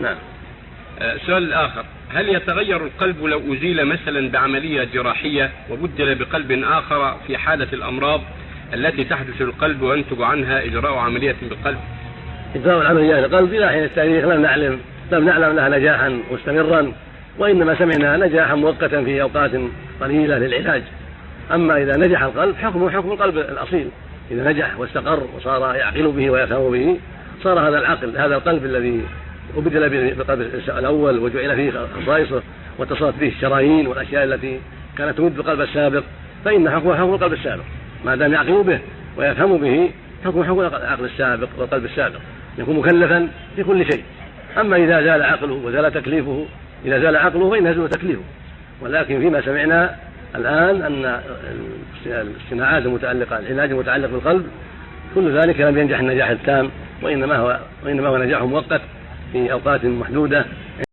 نعم. السؤال الآخر هل يتغير القلب لو أزيل مثلا بعملية جراحية وبدل بقلب آخر في حالة الأمراض التي تحدث للقلب وينتج عنها إجراء عملية بالقلب؟ إجراء العمليات القلب إلى حين التاريخ لم نعلم لم نعلم لها نجاحا مستمرا وإنما سمعنا نجاحا مؤقتا في أوقات قليلة للعلاج. أما إذا نجح القلب حكمه حكم القلب الأصيل. إذا نجح واستقر وصار يعقل به ويفهم به صار هذا العقل هذا القلب الذي وبدل بالقلب الأول وجعل فيه خصائصه واتصلت به الشرايين والأشياء التي كانت تمد بالقلب السابق فإن حكمه حكم القلب السابق. ما دام يعقل به ويفهم به حكم حكم العقل السابق والقلب السابق. يكون مكلفا في كل شيء. أما إذا زال عقله وزال تكليفه إذا زال عقله فإن يزول تكليفه. ولكن فيما سمعنا الآن أن الصناعات المتعلقة العلاج المتعلق بالقلب كل ذلك لم ينجح النجاح التام وإنما هو وإنما هو نجاح مؤقت. في أوقات محدودة